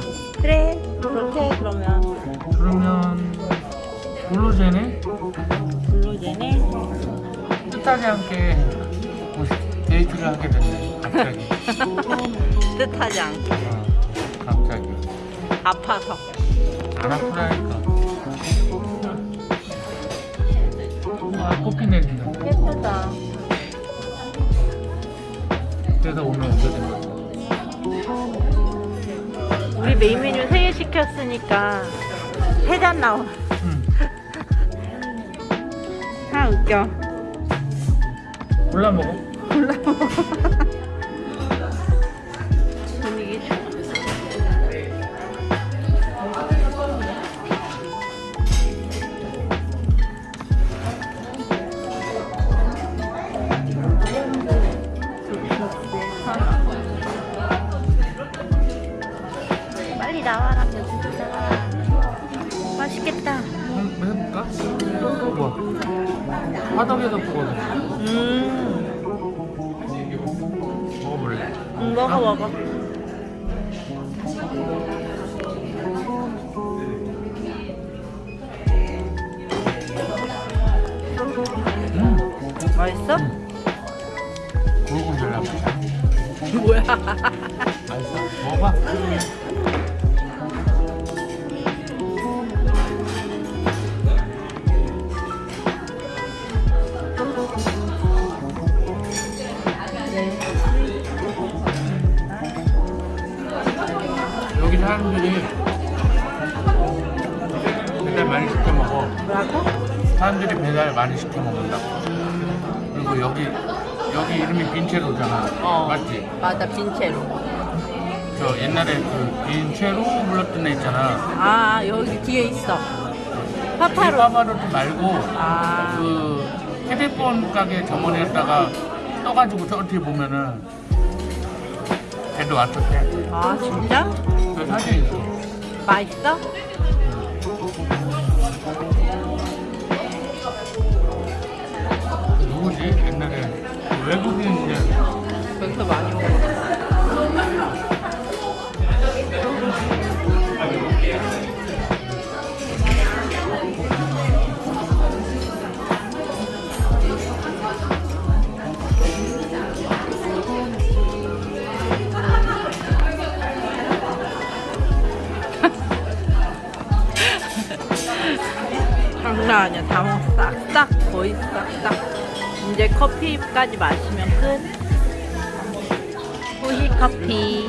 하자 그래 그렇게 그러면. 그러면 블루제네 블루제네 뜻하지 않게 뭐 데이트를 하게 됐네 갑자기. 뜻하지 않게. 어, 갑자기. 아파서. 안 아프다니까. 아 꽃피 내린다 예쁘다. 그래서 오늘 오게 된 거지 우리 메인 메뉴 3개 시켰으니까 3잔 나와. 응. 아 웃겨. 골라 먹어. 분위기 우와 화덕에서 보거든. 음, 먹어볼래? 음 먹어 먹어 음. 맛있어? 굵은 별나무야 뭐야 사람들이 배달 많이 시켜 먹어. 뭐라고? 사람들이 배달 많이 시켜 먹는다고. 그리고 여기 여기 이름이 빈체로잖아. 어. 맞지? 맞아 빈채로. 저 옛날에 그 빈체로 불렀던 애 있잖아. 아 여기 뒤에 있어. 이 파파로. 파바로티 말고 아. 그 휴대폰 가게 점원에다가 떠가지고 저렇게 보면은 걔도 왔었대. 아 진짜? 맛있어? 장난 아니야. 다 먹어. 싹싹 거의 싹싹. 이제 커피까지 마시면 끝. 후식 커피.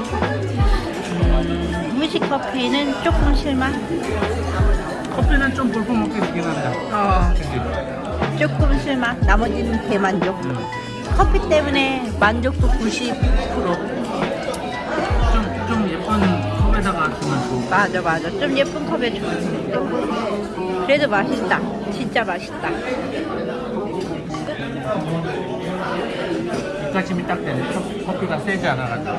음, 후식 커피는 조금 실망. 커피는 좀 볼품없게 되긴 한다 어? 조금 실망. 나머지는 대만족. 커피 때문에 만족도 90% 맞아 맞아. 좀 예쁜 컵에 좋은데 그래도 맛있다. 진짜 맛있다. 입가심이 딱 되네. 커- 커피가 세지 않아가지고.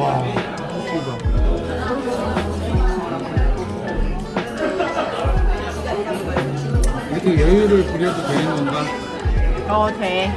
와. 커피가 이렇게 여유를 부려도 되는 건가? 어돼